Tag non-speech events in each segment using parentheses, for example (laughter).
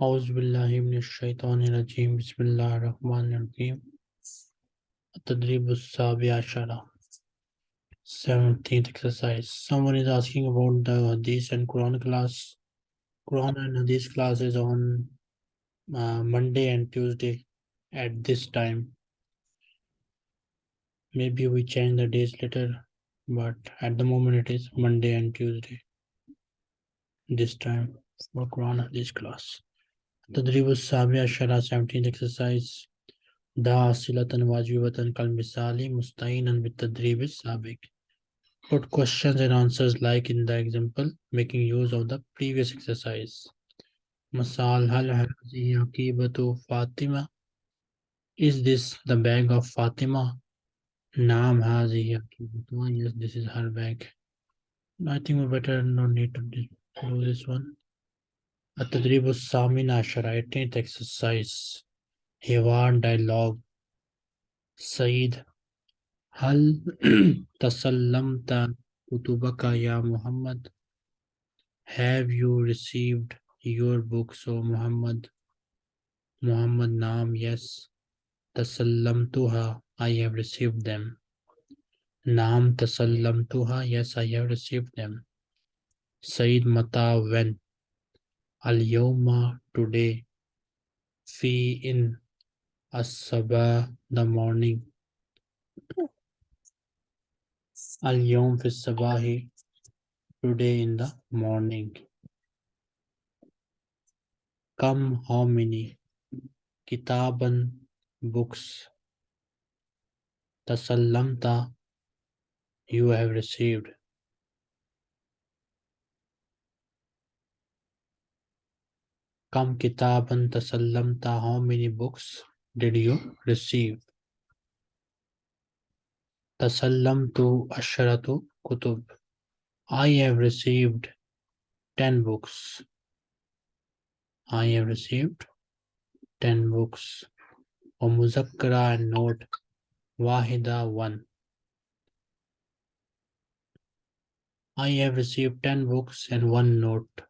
Auzubillahiminashaitanirajim. Bismillah Rahman Rahim. Tadribussabiashara. 17th exercise. Someone is asking about the Hadith and Quran class. Quran and Hadith class is on uh, Monday and Tuesday at this time. Maybe we change the days later, but at the moment it is Monday and Tuesday this time for Quran Hadith class. तदरीब साबिया शरा seventeen exercise दासिलतन वाजिबतन कल मिसाली मुस्तिन तदरीब साबिक Put questions and answers like in the example, making use of the previous exercise. Masal hal hazihi aqibatu Fatima. Is this the bag of Fatima? Naam hazihi aqibatu. Yes, this is her bag. I think we better no need to do this one. التدريب الثامن عشر 18th exercise حوار dialogue سعيد هل (clears throat) تسلمت كتبك يا محمد Have you received your books O Muhammad Muhammad نعم yes تسلمتها I have received them نعم تسلمتها yes I have received them سعيد متى when al-yawma today fi in as the morning. Al-yawm fi sabahi today in the morning. Come how many? Kitaban books. Tasallamta you have received. Kam kitaban tasallamta, how many books did you receive? Tasallamtu asharatu kutub. I have received 10 books. I have received 10 books. Or muzakkara and note wahida 1. I have received 10 books and one note.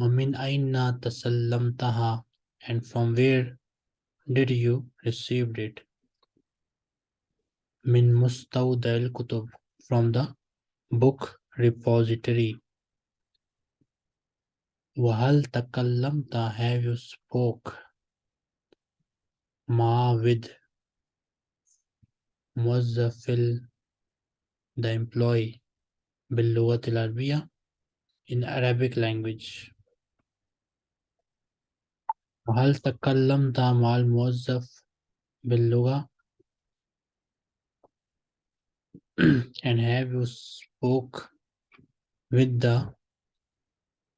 Wamin aina tasallamtaha and from where did you receive it? Min mustawdal kutub from the book repository. Wahal takallamta have you spoke? Ma with Muazzafil the employee Billuwa Arabiya in Arabic language. وهل تكلمت مع الموظف باللغة (clears throat) and have you spoke with the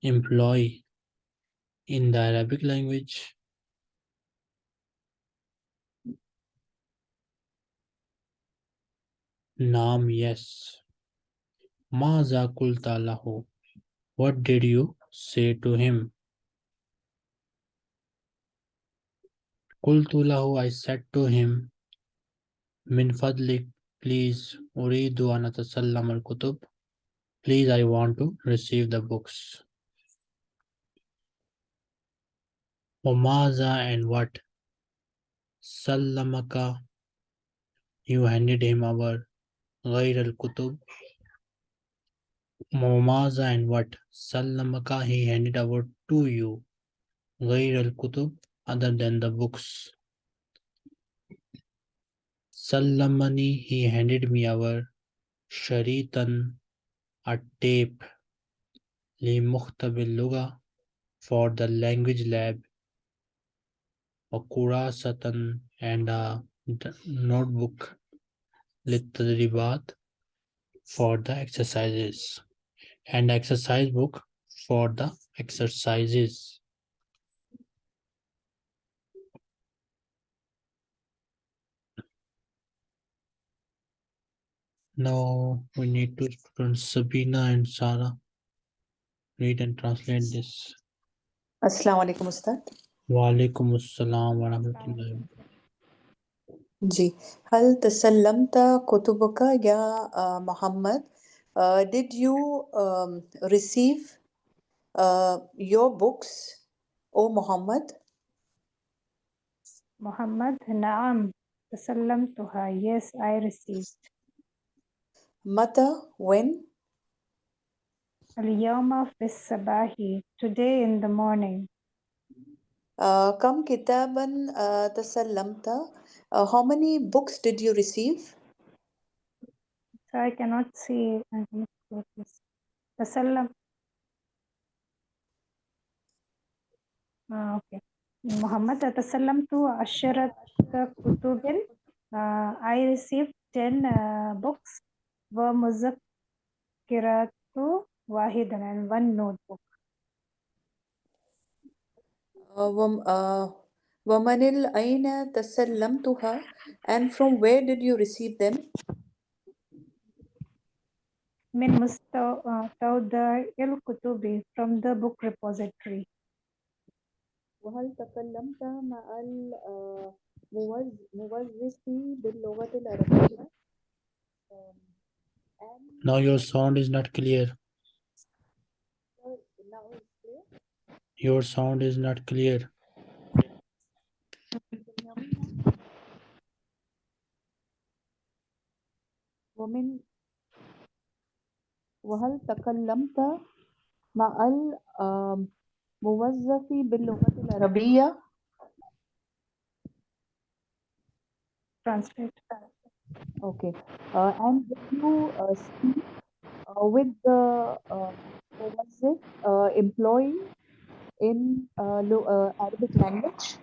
employee in the Arabic language Naam yes ماذا قلت له what did you say to him Qultu I said to him, Min fadlik, please, uridu anatasallam al kutub. Please, I want to receive the books. Maza and what? Sallamaka, you handed him over. Ghair al kutub. Umaza and what? Sallamaka, he handed over to you. Ghair al kutub, other than the books. Salamani, he handed me our sharitan, a tape, li mukhtabil for the language lab, a kurasatan, and a notebook, litadribat, for the exercises, and exercise book for the exercises. Now we need two students, Sabina and Sara. Read and translate this. Assalamu alaikum, Ustad. Wa alaikum assalam wa rahmatullahi Ji. Hal tasallamta kutubuka ya uh, Muhammad. Uh, did you um, receive uh, your books, O Muhammad? Muhammad, naam. Tasallamtuha. Yes, I received. Mata, when? Al-yawma sabahi. Today in the morning. Uh, Kam kitaban uh, tasallamta. Uh, how many books did you receive? So I cannot see. I cannot see this. Tasallam. Ah, okay. Muhammad, Tasallamtu Asharat Kutubin. Uh, I received 10 uh, books. Wa muzakkiratu wahidan and one notebook. Uh, wam- uh, Wamanil aina tasallamtuha. And from where did you receive them? Min Mustawda il Kutubi from the book repository. وهل تكلمت مع الموظف باللغة العربية؟ Um, and Now your sound is not clear. now it's clear. Your sound is not clear. ومن وهل تكلمت مع الموظف باللغة العربية؟ Translate. Okay. Uh, and when you uh, speak uh, with the uh, what was it, uh, employee in uh, lo- uh, Arabic language?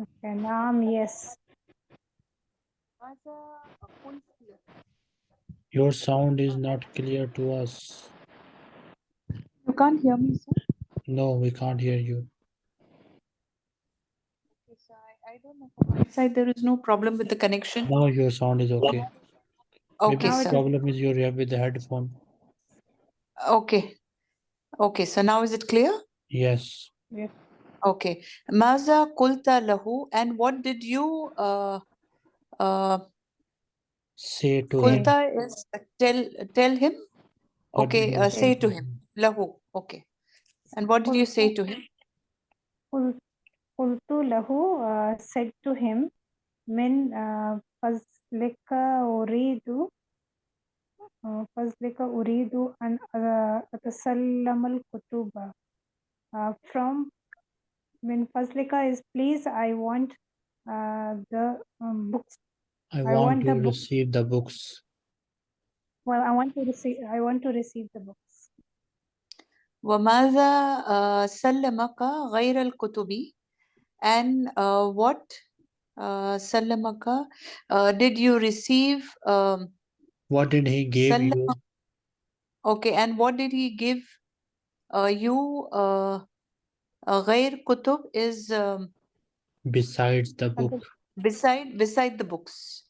Okay, Naam, yes. Your sound is not clear to us. You can't hear me, sir? No, we can't hear you. Okay, I, I don't know. From my side, there is no problem with the connection. Now your sound is okay. Maybe Okay, the sir. problem is you're with the headphone. Okay. Okay, so now is it clear? Yes. Yes. Okay. Maza kulta lahu, and what did you uh, uh, Say to him. kulta is tell tell him? What did Okay, you uh, say say to to him. Lahu. Okay. And what did you say to him? Qul- Qultu lahu uh, said to him, Min uh, fazlika uridu uh, fazlika uridu an uh, atasallam al kutuba. Uh, from min fazlika is please, I want uh, the um, books. I I want want the to book. receive the books. Well, I want to receive. I want to receive the books. وماذا uh, سلمك غير الكتب? and uh, what uh, Salamaka uh, did you receive? Um, what did he give you? Okay, and what did he give uh, you? Uh, uh Ghair Kutub is um, besides the book. Beside beside the books.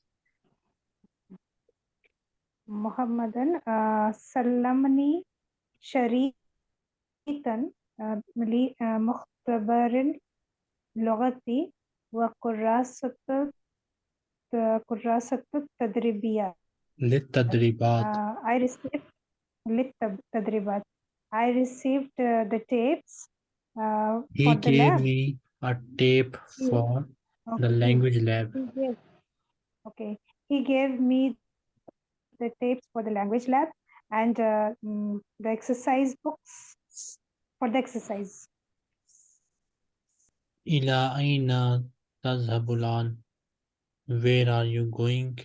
Muhammadan uh, Salamani Sharitan uh, uh Mukhtabarin لغتي وكراسة كراسة التدريبية للتدريبات. uh, I received للتدريبات I received uh, the tapes uh, He for the gave lab. me a tape He- for the Okay. language lab. He gave, okay, he gave me the tapes for the language lab and uh, mm, the exercise books for the exercise. إلى أين تذهب الآن? Where are you going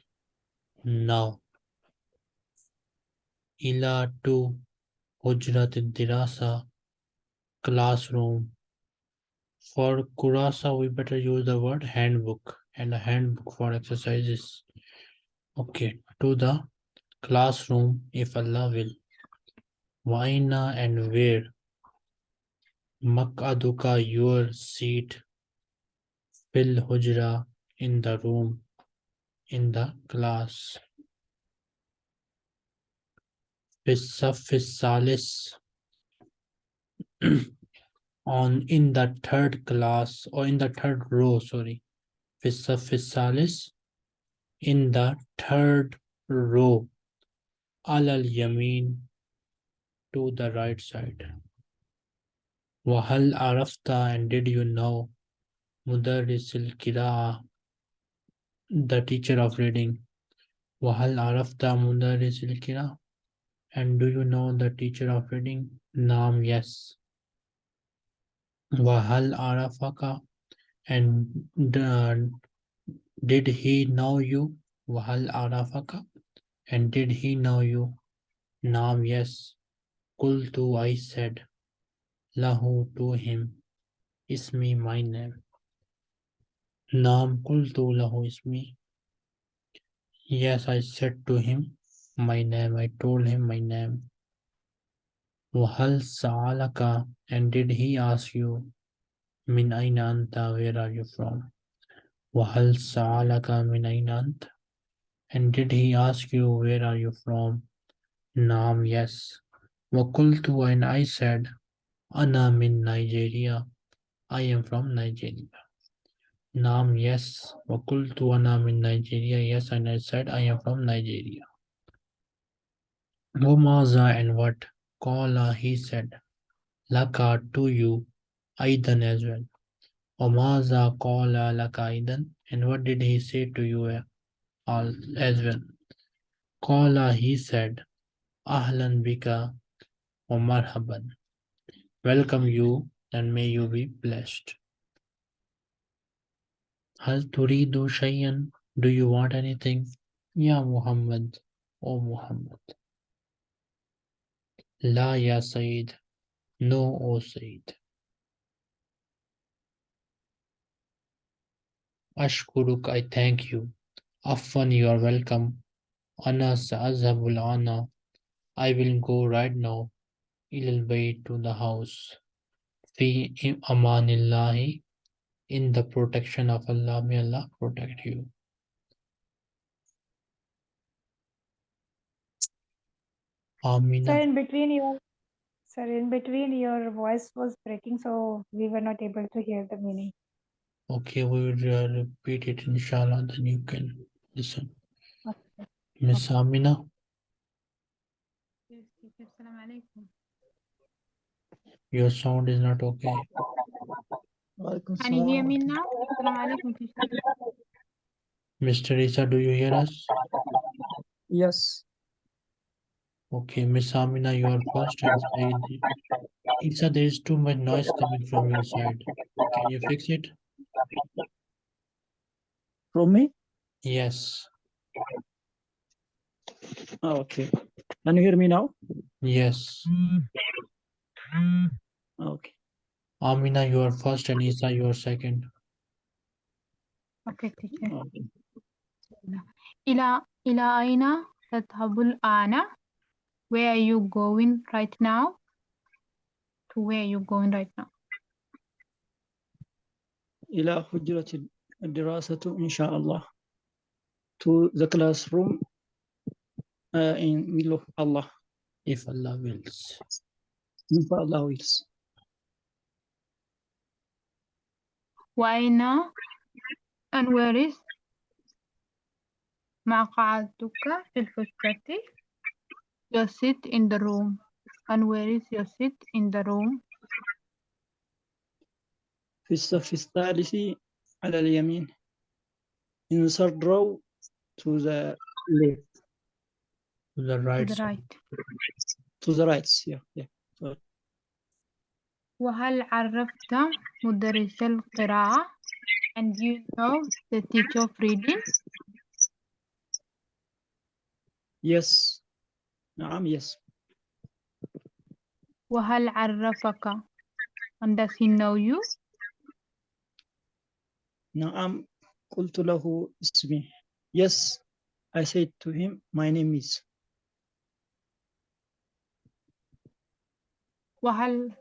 now? إلى to حجرة الدراسة classroom. For Kurasa, we better use the word handbook and a handbook for exercises. Okay, to the classroom if Allah will. Waina and where? Makaduka, your seat. Fil hujra, in the room, in the class. Fis salis, on in the third class or in the third row, sorry. Fis salis, in the third row. Alal yamin, to the right side. وهل عرفت and did you know مدرس القراءة the teacher of reading وهل عرفت مدرس القراءة and do you know the teacher of reading نعم yes وهل عرفك and the- did he know you وهل عرفك and did he know you نعم yes قلت I said lahu to him ismi my name Nam kultu lahu ismi Yes, I said to him my name. I told him my name. Wahal sa'alaka and did he ask you min ainanta where are you from? Wahal sa'alaka min ainanta and did he ask you where are you from? Nam, yes. Wakultu and I said and I'm in Nigeria. I am from Nigeria. Naam, yes. Wakultu and I'm in Nigeria. Yes, and I said I am from Nigeria. Womaza and what? Kala, he said. Laka to you. Aidan as well. Omaza Kala Laka Aidan. And what did he say to you eh, as well? Kala, he said. Ahlan bika Omar Haban welcome you and may you be blessed. Hal turidu shayyan? Do you want anything? Ya Muhammad, O Muhammad. La ya Sayyid. No, O Sayyid. Ashkuruk, I thank you. Afwan, you are welcome. Ana sa'azhabul ana. I will go right now. إلى البيت to the house في أمان الله in the protection of Allah may Allah protect you Sir, Amina in between your sir, in between your voice was breaking, so we were not able to hear the meaning. okay we will uh, repeat it inshallah then you can listen Okay. Miss Amina Yes, teacher. Assalamu alaikum. Your sound is not okay. Can you hear me now? Mr. Isa, do you hear us? Yes. Okay, Miss Amina, you are first. Isa, there is too much noise coming from your side. Can you fix it? From me? Yes. Ah, okay. Can you hear me now? Yes. Mm. mm. Okay. Amina, you are first and Isa, you are second. Okay, teacher. okay. إلى إلى أين تذهب الآن? Where are you going right now? To where are you going right now? إلى حجرة الدراسة إن شاء الله. To the classroom uh, in will of Allah. If Allah wills. إن شاء الله wills. وأين and where is مقعدك في الحجرة? Your seat in the room. And where is your seat in the room? في الصف الثالث على اليمين. In the third row to the left. To the To right the side. right. To the right. Yeah. yeah. وهل عرفت مدرس القراءة? And you know the teacher of reading? Yes. نعم yes. وهل عرفك? And does he know you? نعم قلت له اسمي. Yes. I said to him, my name is. وهل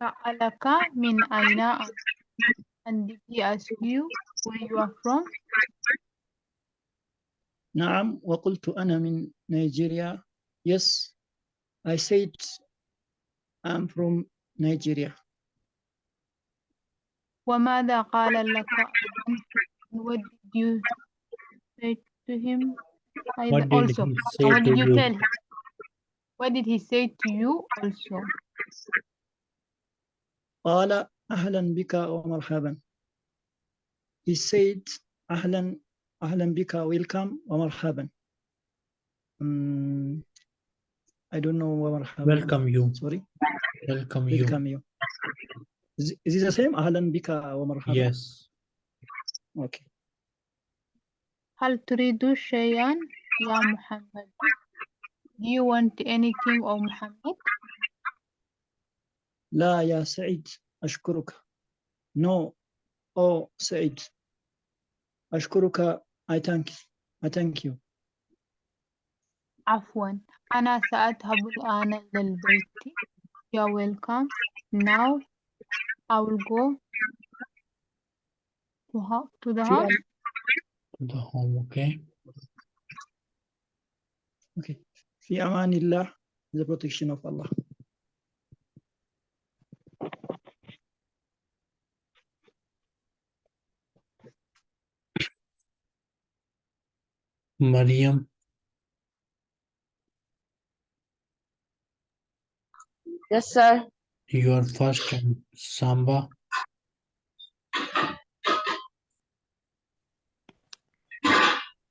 سألك من أين أنت? And did he ask you where you are from? نعم وقلت أنا من نيجيريا yes I said I'm from Nigeria وماذا قال لك أيضاً? And what did you say to him? What أيضاً did also? he And say what to did you you? tell him? What did he say to you also? قال أهلا بك ومرحبا he said أهلا أهلا بك welcome ومرحبا Mm, I don't know ومرحبا Welcome you. sorry Welcome you. welcome you is, is it the same أهلا بك ومرحبا Yes. okay هل تريد شيئا يا محمد? Do you want anything or Muhammad? لا يا سعيد أشكرك no oh سعيد أشكرك I thank I thank you عفوا أنا سأذهب الآن إلى البيت. You're welcome. Now I will go to, the house. To the home, okay? okay في أمان الله the protection of Allah Mariam Yes, sir. you are first in Samba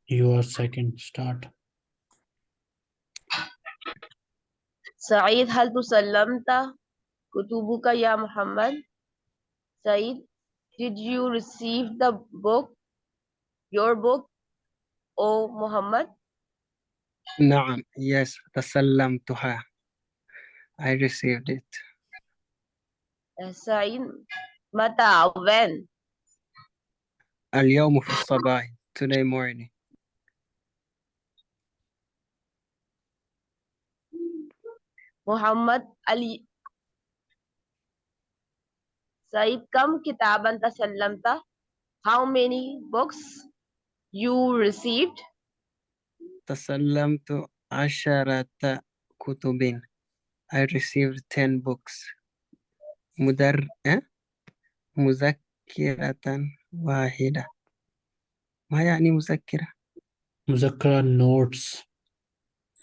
you are second start Saeed, hal tu kutub kutubuka ya Muhammad? Saeed, did you receive the book, your book? O Muhammad? Naam, yes, the salam to her. I received it. Sain, mata, when? Al-yawmu fi today morning. Muhammad Ali. Said, kam kitaban ta How many books you received? تسلمت عشرة كتب I received 10 books مدر أه؟ مذكرة واحدة ما يعني مذكرة Muzakkara notes.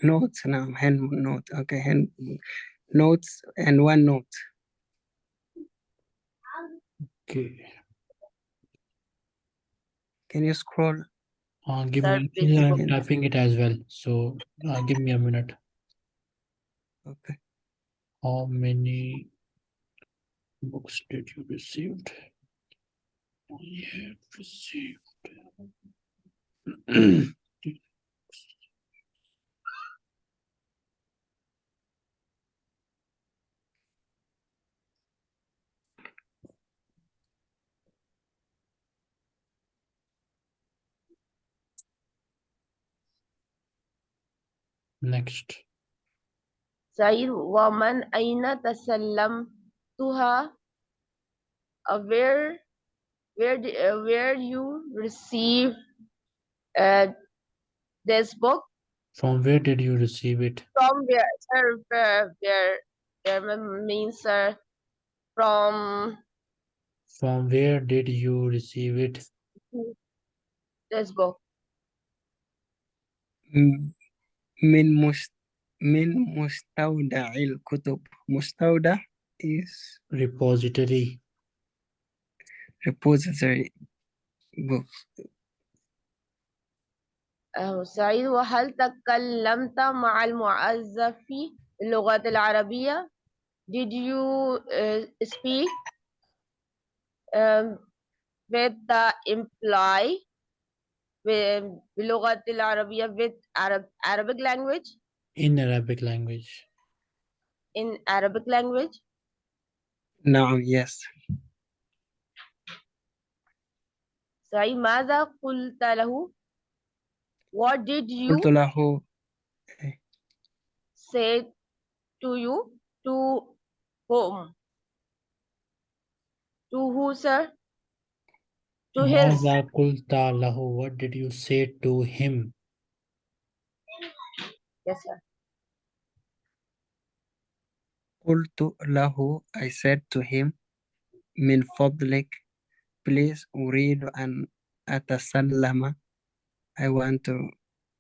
notes نعم hand note okay hand notes and one note Okay. can you scroll Uh, give Sir, me, please I'm go. typing it as well. So uh, give me a minute. okay How many books did you received? You have received. (clears throat) Next. Said woman aina tasallam tuha where where uh, where you receive uh, this book? From where did you receive it? From where sir, where where, where means sir from from where did you receive it? this book. Mm, من مست من مستودع الكتب مستودع is Repository. repository book آه، سعيد وهل تكلمت مع المعزف باللغة العربية؟ Did you uh, speak um, with the employee ب- باللغة العربية with Arab, Arabic language In Arabic language. in Arabic language نعم yes سعيد ماذا قلت له What did you قلت له say to you to whom to who sir to his ماذا قلت له? What did you say to him? yes sir قلت له I said to him من فضلك please أريد أن أتسلم I want to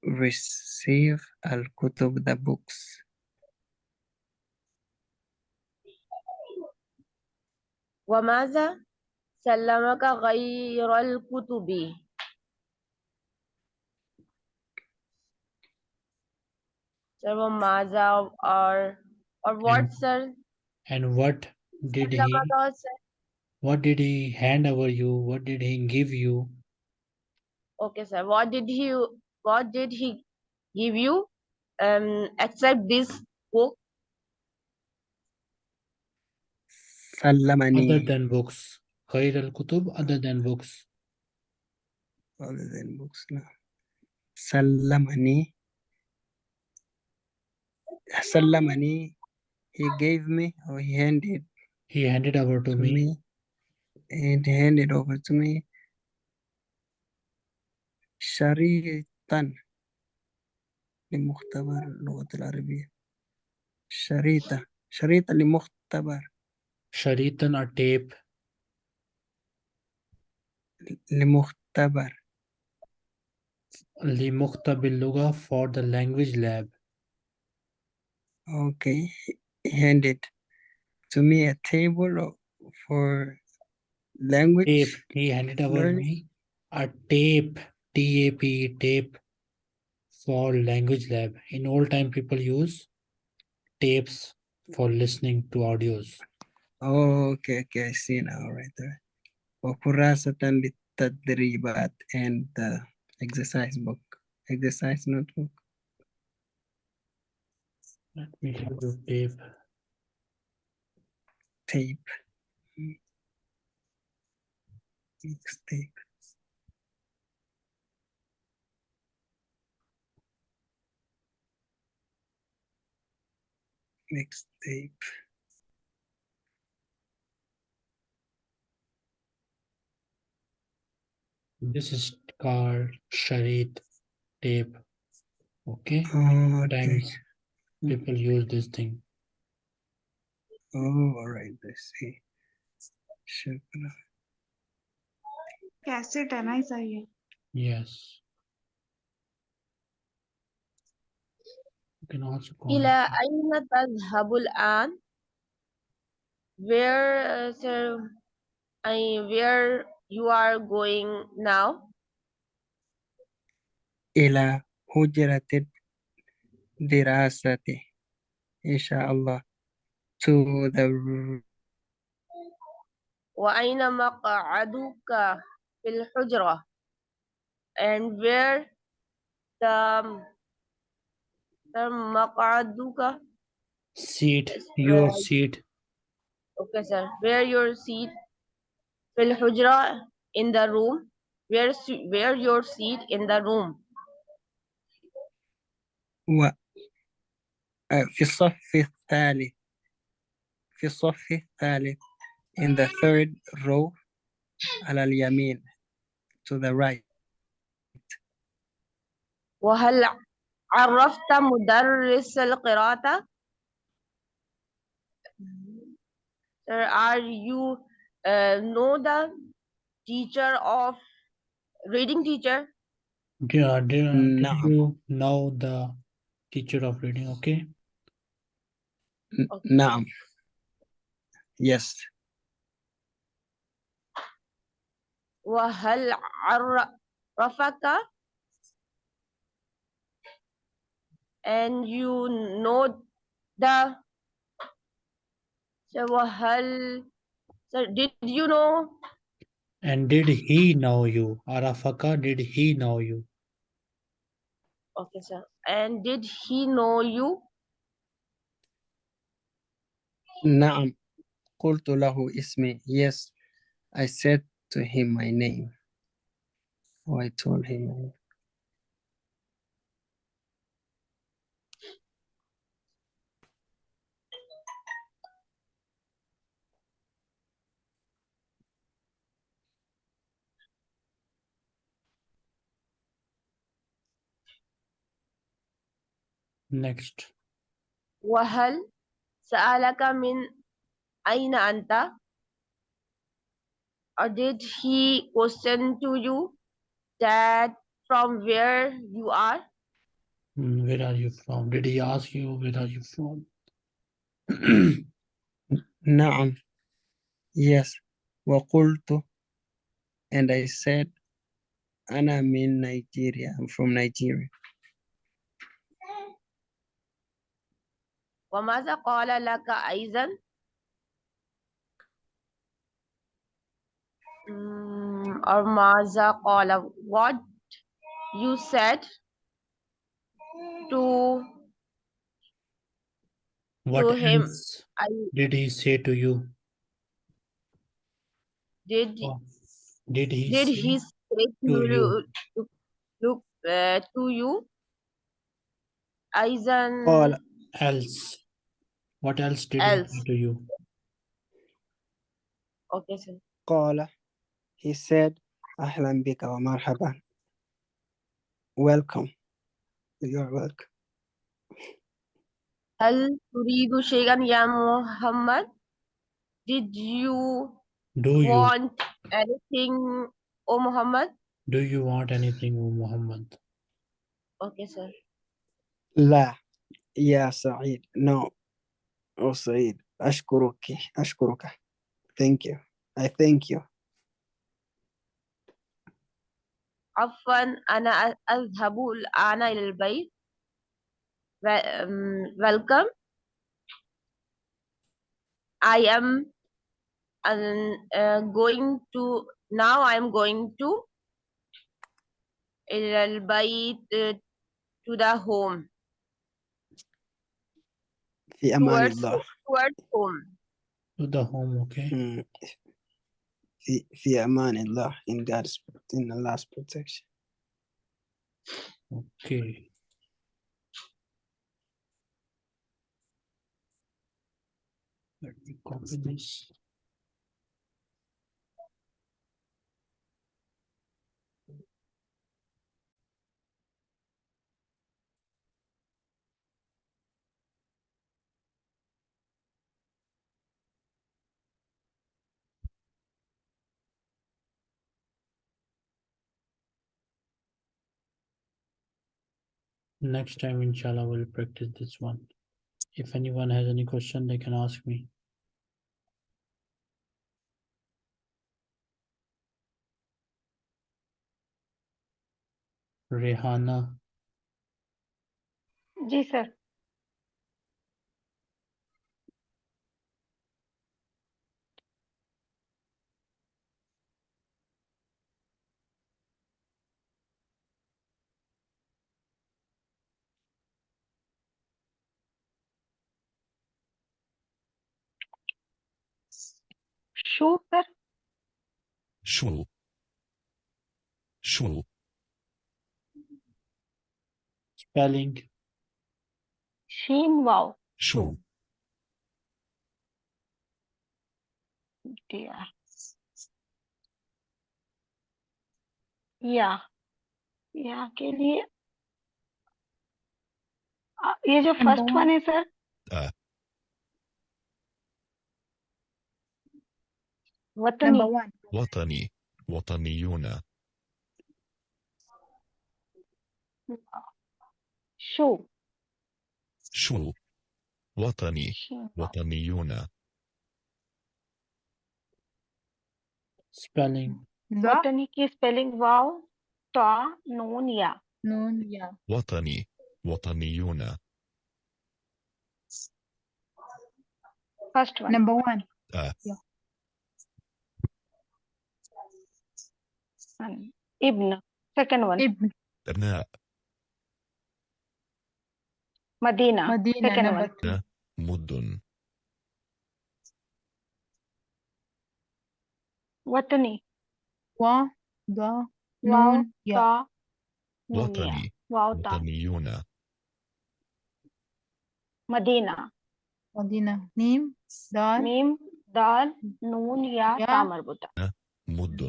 receive الكتب the books وماذا سلمك غير الكتب Sir, وماذا or or what, And- sir? And what did he سلمك was, sir. what did he hand over you? What did he give you? Okay, sir. What did he what did he give you? Um, except this book. Other سلمني than books. خير الكتب other than books. other than books نعم سلمني سلمني he gave me or he handed He handed over to to me me and handed over to me شريطا لمختبر اللغة العربية شريطة شريطة لمختبر sharitan a tape لمختبر لمختبر اللغة for the language lab. okay he handed to me a table of- for language Tape. He handed over learning. me a tape. T-A-P tape for language lab. In old time people use tapes for listening to audios. Oh, okay, okay, I see now, right there. وكراسة للتدريبات and the exercise book, exercise notebook. Let me show you tape. tape. Mm. Mix tape. Mix tape. This is called Sharit tape. Okay. Oh, Times okay. people use this thing. Oh, all right. I see. Shukra. Cassette and Yes. You can also call. إلى أين habul الآن? Where, uh, sir, I where you are going now? إلى حجرة الدراسة إن شاء الله to the r- وأين مقعدك في الحجرة? And where the, the مقعدك? seat, Yes, your right. seat. Okay, sir. Where your seat? في الحجرة in the room. Where, s- where your seat in the room? و آه، في الصف الثالث في الصف الثالث in the third row على اليمين to the right وهل عرفت مدرس القراءة؟ Sir, are you uh, know the teacher of reading teacher? Yeah, do, do No. you know the teacher of reading? Okay. N- Okay. نعم yes وهل عرفك and you know the so وهل Sir, did you know? And did he know you? Arafaka, did he know you? Okay, sir. And did he know you? Naam. Qultu lahu ismi. Yes, I said to him my name. Oh, I told him. Next. Wahal sa'alaka min aina anta? Or did he question to you that from where you are? Hmm, where are you from? Did he ask you where are you from? (clears throat) Naam. Yes. Waqultu. And I said, Anna am in Nigeria. I'm from Nigeria. وماذا قال لك أيضا Mm, or ماذا قال what you said to What To him. else I did he say to you? did Or did he did say he say to to you? you to, look uh, to you أيضا قال else? What else did he Else. say to you? okay sir قال he said أهلا بك ومرحبا welcome you're welcome هل تريد شيئا يا محمد did you Do you want anything O Muhammad do you want anything, O Muhammad? okay sir لا يا سعيد no oh سعيد أشكرك أشكرك thank you I thank you عفوا أنا أ- أذهب الآن إلى البيت Wel- um, welcome I am um, uh, going to now I am going to إلى البيت uh, to the home في أمان towards الله towards home To the home, okay? Mm. في في أمان الله in God's in Allah's protection Okay. Let me copy this. Next time, inshallah, we'll practice this one. If anyone has any question, they can ask me. Rehana. Yes, sir. Show पर show show spelling शेन dear. या या के लिए ये जो first one है sir Watani. Number one. Watani. Wataniyuna. Shu. Shu. Watani. Wataniyuna. Spelling. Watani की spelling Wow. ta noon ya. Noon ya. Watani. Wataniyuna. First one. Number one. Uh, yeah. son. Ibn. Second one. Ibn. أبناء مدينة. مدينة. Second one. نبت وطني. و ض نون يا وطني وطنيون مدينة مدينة ميم دال ميم دال نون يا يا. تاء مربوطة مد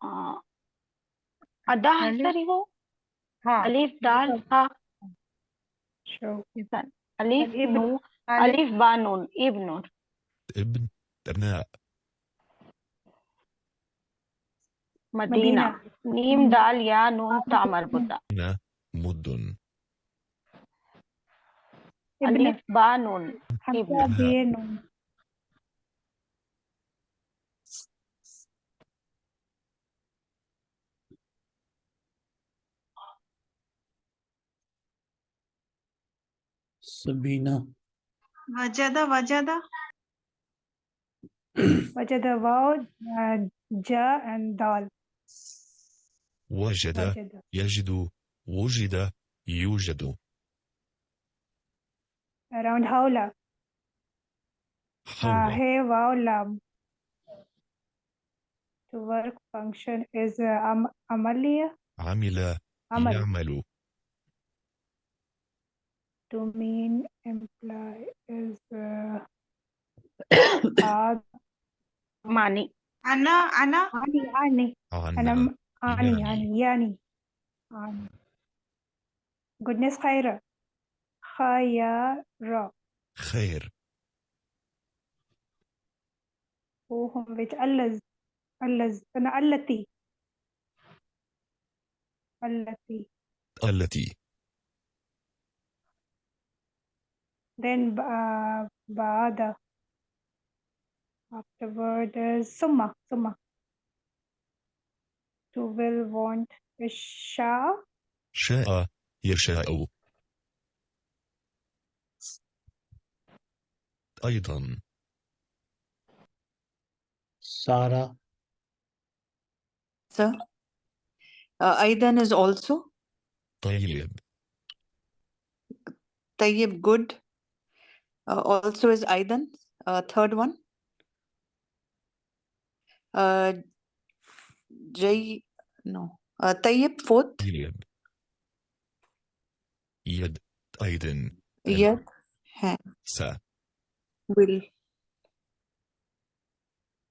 आ, अदा है अलिफ। Sir वो Ha. अलिफ दाल हा Show. अलिफ अलिफ। नू Alif. अलिफ बा नून इब्न ابن أبناء मदीना मीम दाल या नून ता मरबूता هنا مدن ابن ألف با Sabina. وجد وجد وجد واو uh, جاء and دال وجد وجد يجد وجد يوجد around حول uh, hey wow lam to work function is uh, am عمل عمل يعمل to mean imply is uh, معني أنا أنا أني أني أنا أني أني يعني goodness خير خير خير وهم بيتألز ألز أنا التي التي التي then uh, بعد afterward is ثم ثم to will want الشاء شاء يشاء أيضا Sarah. Sir. Uh, Aidan is also. طيب Tayyib good. Uh, also is Aidan, uh, third one. Uh, Jay, no, uh, Tayyib, fourth. Tayyib. Yed, Aidan. Yed, Sa. Will.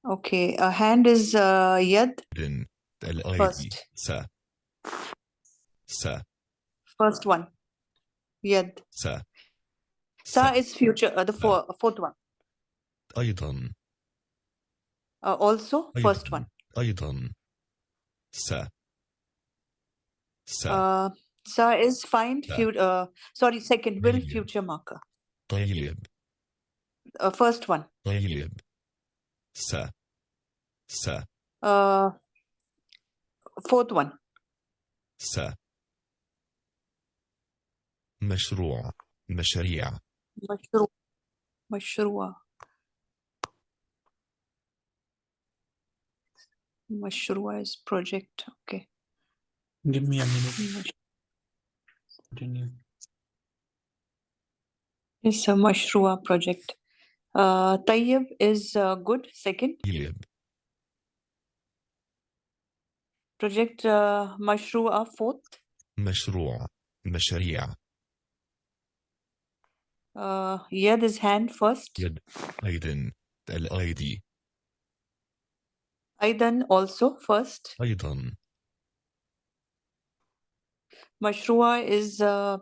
Okay, a uh, hand is uh, Yed. First. Sa. Sa. First one. Yed. Sa. Sa is future. Uh, the four, fourth one. أيضا Uh, also first أيضا one. أيضا س س Uh, Sa is find. Sa. Fu- uh, sorry. Second. Will طيب future marker. طيب Uh, first one. طيب س س Uh, fourth one. س مشروع مشاريع مشروع مشروع مشروع is project okay Give me a minute. مش- Continue. it's a مشروع project uh طيب is uh, good second طيب project uh, مشروع fourth مشروع مشاريع uh يد is hand first يد أيضا الأيدي أيضا also first أيضا مشروع is uh,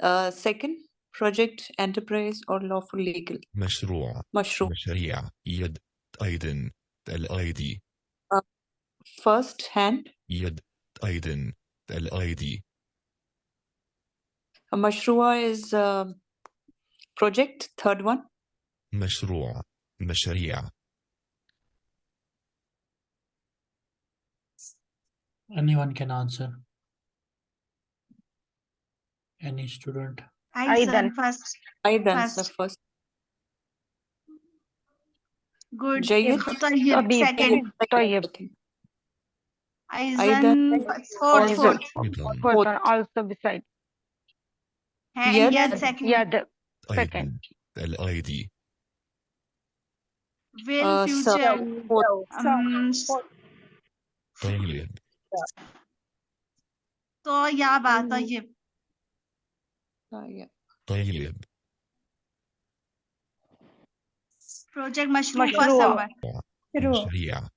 uh, second project enterprise or lawful legal مشروع مشروع مشاريع يد أيضا الأيدي uh, first hand يد أيضا الأيدي مشروع is uh, project third one مشروع مشاريع Anyone can answer. Any student. أيضا أيضا. first أيضا the First. first good جيد طيب طبيب. second طيب. أيضا أيضا. fourth Also. fourth أيضا Fourth one also beside hand Yad. yad second يد أيضا second الأيدي will uh, so future fourth um, طيب طيبة Mm. طيب uh, yeah. طيب project مشروع first مشروع. number مشروع مشاريع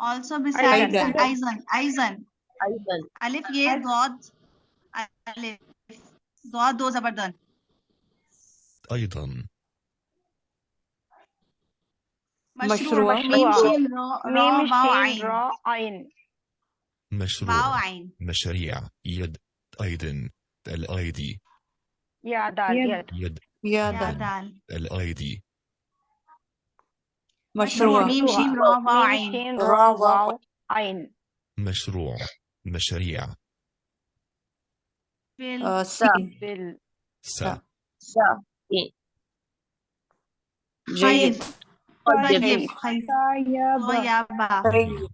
also beside أيضا. أيضا أيضا أيضا ألف يه ضاد ألف ضاد وزبردان أيضا. مشروع. ميم شين را عين؟ مشروع. عين. مشاريع. يد أيضا. يد. مشروع. ميم شين را عين؟ مشروع. مشاريع. بال آه، سا. إيه، بال سا. سا. إيه. جيد. طيب. طيب، طيب. طيب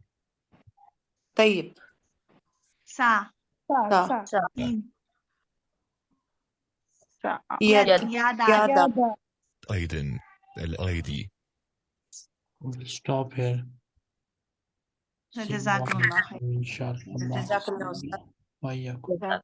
طيب. سا. سا سا, سا. يد. يد. يد. أيضا. الأيدي. Stop here. جزاك الله خير. إن الله. وإياكم